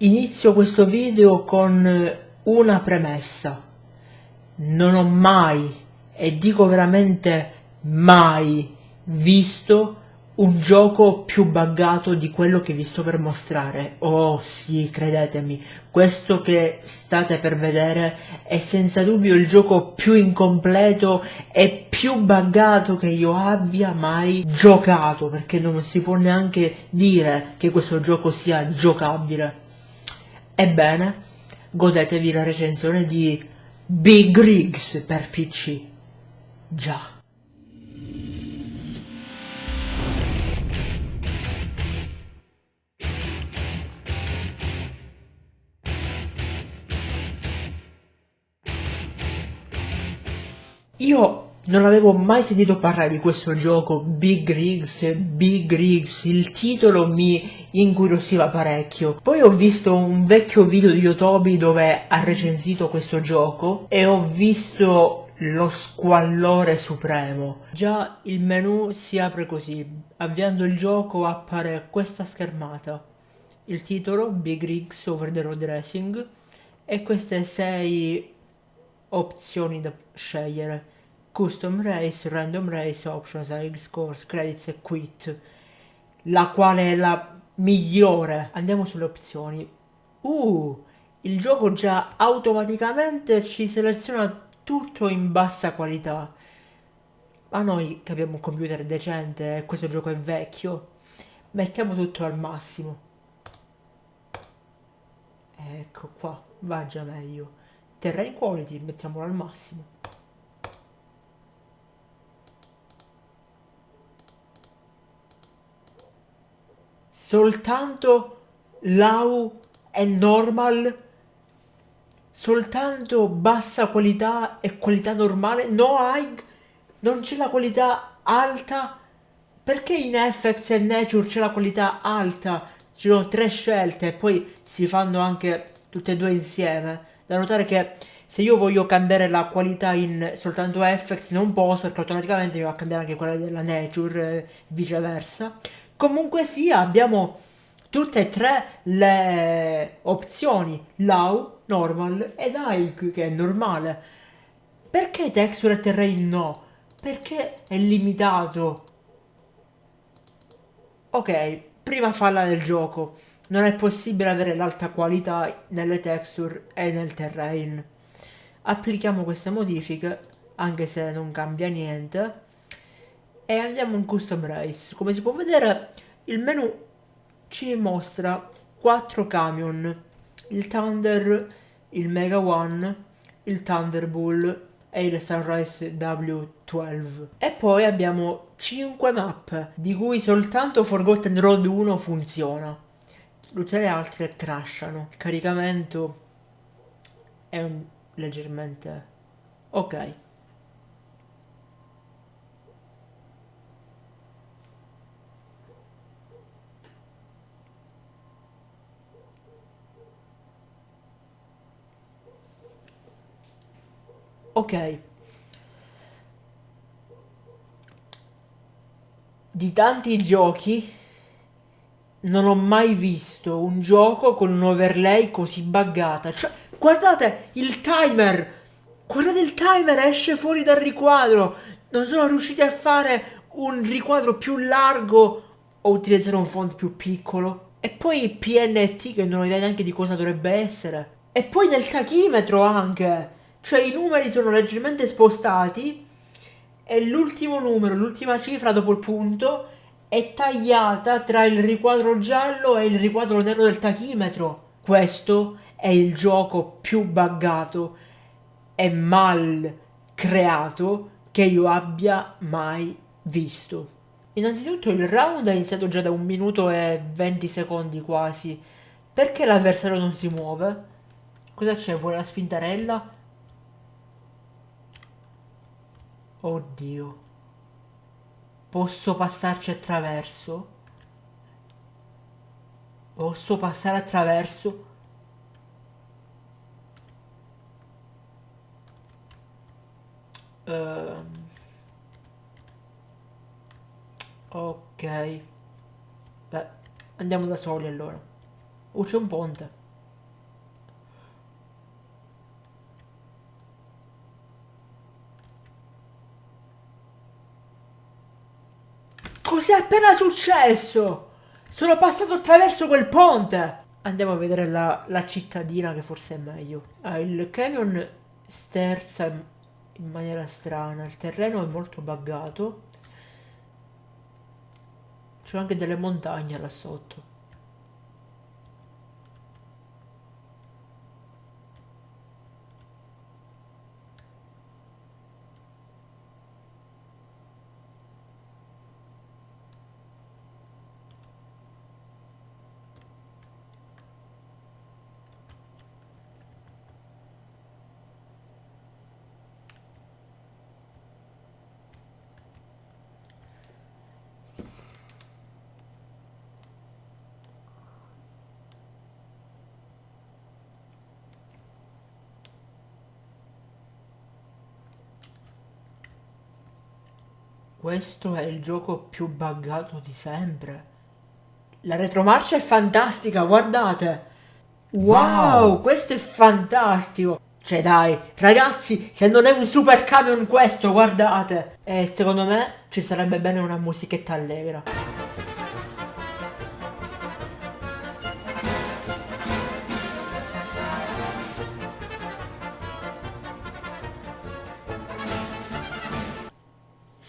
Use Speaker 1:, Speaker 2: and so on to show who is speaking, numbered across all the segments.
Speaker 1: Inizio questo video con una premessa. Non ho mai, e dico veramente mai, visto un gioco più buggato di quello che vi sto per mostrare. Oh sì, credetemi, questo che state per vedere è senza dubbio il gioco più incompleto e più buggato che io abbia mai giocato, perché non si può neanche dire che questo gioco sia giocabile. Ebbene, godetevi la recensione di Big Rigs per PC. Già. Io non avevo mai sentito parlare di questo gioco, Big Rigs, Big Rigs, il titolo mi incuriosiva parecchio. Poi ho visto un vecchio video di Yotobi dove ha recensito questo gioco e ho visto lo squallore supremo. Già il menu si apre così, avviando il gioco appare questa schermata. Il titolo, Big Rigs Over the Road Racing, e queste sei opzioni da scegliere Custom Race, Random Race, Options, Egg Scores, Credits e Quit, la quale è la migliore. Andiamo sulle opzioni. Uh, il gioco già automaticamente ci seleziona tutto in bassa qualità. A noi che abbiamo un computer decente e questo gioco è vecchio, mettiamo tutto al massimo. Ecco qua, va già meglio. Terrain quality, mettiamolo al massimo. Soltanto low e normal, soltanto bassa qualità e qualità normale, no high, non c'è la qualità alta, perché in FX e Nature c'è la qualità alta? Ci sono tre scelte e poi si fanno anche tutte e due insieme. Da notare che se io voglio cambiare la qualità in soltanto FX non posso perché automaticamente mi va a cambiare anche quella della Nature e viceversa. Comunque sia, abbiamo tutte e tre le opzioni low, normal ed high che è normale. Perché texture e terrain no? Perché è limitato. Ok, prima falla del gioco. Non è possibile avere l'alta qualità nelle texture e nel terrain. Applichiamo queste modifiche, anche se non cambia niente e andiamo in custom race. Come si può vedere il menu ci mostra 4 camion. Il Thunder il Mega One il Thunderbull e il Sunrise W12 e poi abbiamo 5 map di cui soltanto Forgotten Road 1 funziona. Tutte le altre crashano. Il caricamento è leggermente ok Ok. Di tanti giochi non ho mai visto un gioco con un overlay così buggata. Cioè, guardate il timer! Guardate il timer, esce fuori dal riquadro. Non sono riusciti a fare un riquadro più largo o utilizzare un font più piccolo. E poi PNT che non ho idea neanche di cosa dovrebbe essere. E poi nel tachimetro anche cioè i numeri sono leggermente spostati e l'ultimo numero, l'ultima cifra dopo il punto è tagliata tra il riquadro giallo e il riquadro nero del tachimetro. Questo è il gioco più buggato e mal creato che io abbia mai visto. Innanzitutto il round è iniziato già da un minuto e 20 secondi quasi. Perché l'avversario non si muove? Cosa c'è? Vuole la spintarella? Oddio. Posso passarci attraverso? Posso passare attraverso? Uh, ok. Beh, andiamo da soli allora. Oh, c'è un ponte. Cos'è appena successo? Sono passato attraverso quel ponte. Andiamo a vedere la, la cittadina che forse è meglio. Ah, il canyon sterza in maniera strana. Il terreno è molto buggato. C'è anche delle montagne là sotto. Questo è il gioco più buggato di sempre. La retromarcia è fantastica, guardate! Wow, wow, questo è fantastico! Cioè dai, ragazzi, se non è un super camion questo, guardate! E secondo me ci sarebbe bene una musichetta allegra.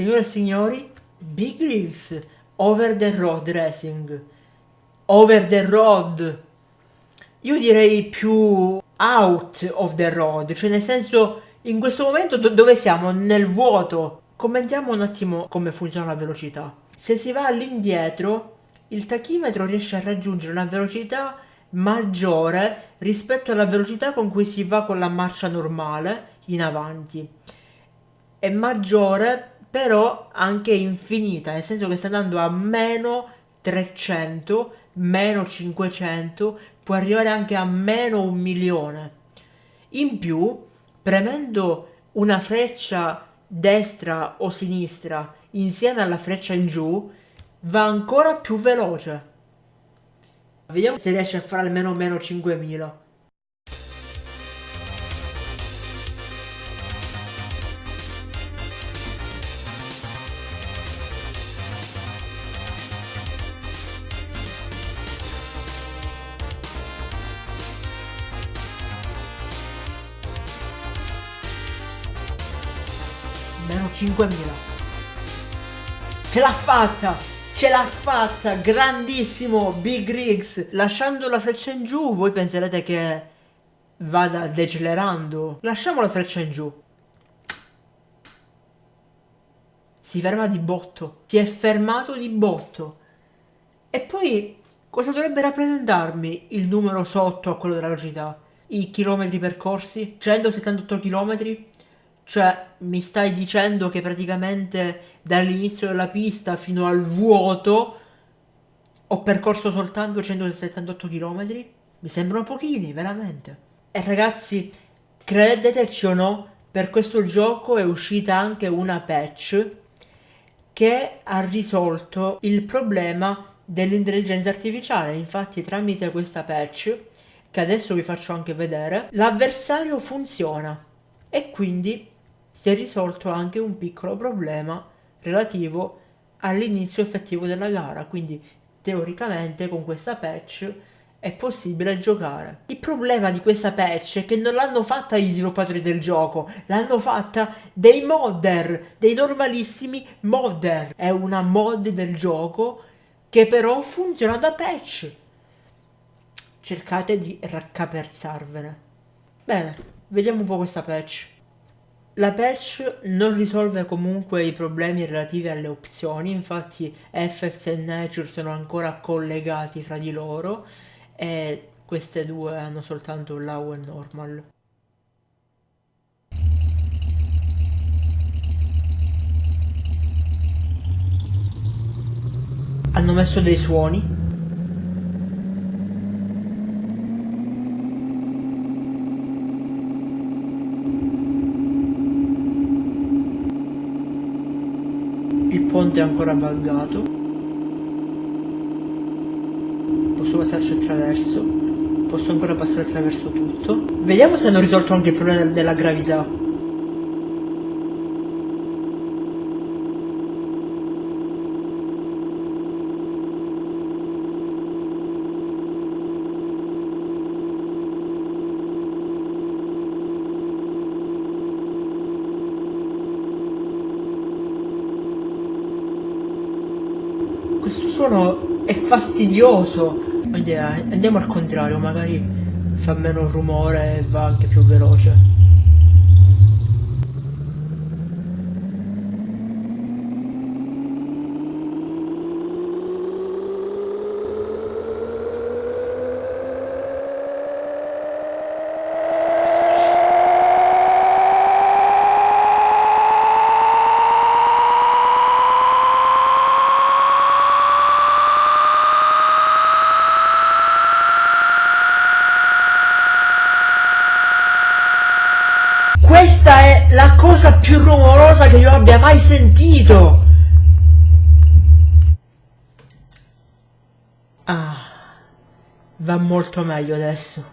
Speaker 1: Signore e signori, Big Rigs Over the Road Racing. Over the Road. Io direi più out of the road, cioè nel senso in questo momento do dove siamo? Nel vuoto. Commentiamo un attimo come funziona la velocità. Se si va all'indietro, il tachimetro riesce a raggiungere una velocità maggiore rispetto alla velocità con cui si va con la marcia normale in avanti. È maggiore però anche infinita, nel senso che sta andando a meno 300, meno 500, può arrivare anche a meno un milione. In più, premendo una freccia destra o sinistra insieme alla freccia in giù, va ancora più veloce. Vediamo se riesce a fare almeno meno 5000. 5.000 ce l'ha fatta ce l'ha fatta grandissimo Big Rigs lasciando la freccia in giù voi penserete che vada decelerando. Lasciamo la freccia in giù. Si ferma di botto si è fermato di botto. E poi cosa dovrebbe rappresentarmi il numero sotto a quello della velocità? I chilometri percorsi? 178 chilometri cioè, mi stai dicendo che praticamente dall'inizio della pista fino al vuoto ho percorso soltanto 178 km? Mi sembrano pochini, veramente. E ragazzi, credeteci o no, per questo gioco è uscita anche una patch che ha risolto il problema dell'intelligenza artificiale. Infatti tramite questa patch, che adesso vi faccio anche vedere, l'avversario funziona. E quindi si è risolto anche un piccolo problema relativo all'inizio effettivo della gara, quindi teoricamente con questa patch è possibile giocare. Il problema di questa patch è che non l'hanno fatta gli sviluppatori del gioco, l'hanno fatta dei modder, dei normalissimi modder. È una mod del gioco che però funziona da patch. Cercate di raccapezzarvene. Bene, vediamo un po' questa patch. La patch non risolve comunque i problemi relativi alle opzioni, infatti Effects e Nature sono ancora collegati fra di loro e queste due hanno soltanto Low e Normal. Hanno messo dei suoni ponte ancora buggato posso passarci attraverso? Posso ancora passare attraverso tutto? Vediamo se hanno risolto anche il problema della gravità questo suono è fastidioso. Andiamo al contrario, magari fa meno rumore e va anche più veloce. Questa è la cosa più rumorosa che io abbia mai sentito. Ah, va molto meglio adesso,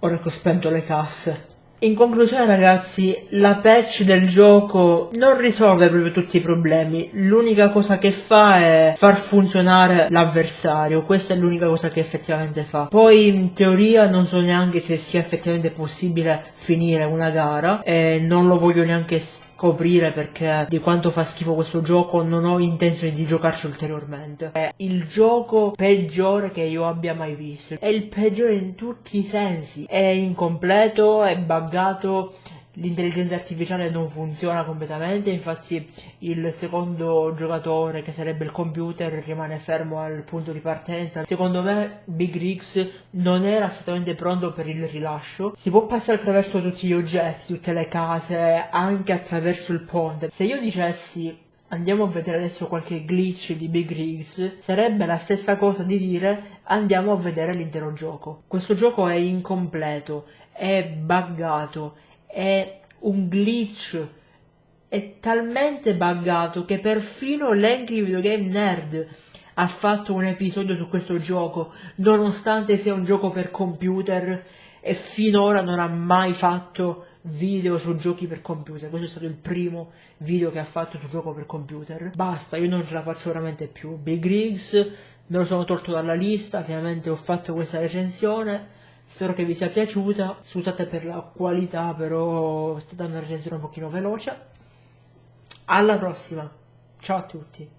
Speaker 1: ora che ho spento le casse. In conclusione ragazzi, la patch del gioco non risolve proprio tutti i problemi, l'unica cosa che fa è far funzionare l'avversario, questa è l'unica cosa che effettivamente fa. Poi in teoria non so neanche se sia effettivamente possibile finire una gara e non lo voglio neanche scoprire perché di quanto fa schifo questo gioco non ho intenzione di giocarci ulteriormente. È il gioco peggiore che io abbia mai visto. È il peggiore in tutti i sensi. È incompleto, è buggato, l'intelligenza artificiale non funziona completamente, infatti il secondo giocatore, che sarebbe il computer, rimane fermo al punto di partenza. Secondo me Big Rigs non era assolutamente pronto per il rilascio. Si può passare attraverso tutti gli oggetti, tutte le case, anche attraverso il ponte. Se io dicessi andiamo a vedere adesso qualche glitch di Big Rigs, sarebbe la stessa cosa di dire andiamo a vedere l'intero gioco. Questo gioco è incompleto, è buggato, è un glitch è talmente buggato che perfino l'Angry Video Game Nerd ha fatto un episodio su questo gioco, nonostante sia un gioco per computer e finora non ha mai fatto video su giochi per computer. Questo è stato il primo video che ha fatto su gioco per computer. Basta, io non ce la faccio veramente più. Big Rigs me lo sono tolto dalla lista, ovviamente ho fatto questa recensione Spero che vi sia piaciuta, scusate per la qualità, però è stata una recensione un pochino veloce. Alla prossima, ciao a tutti.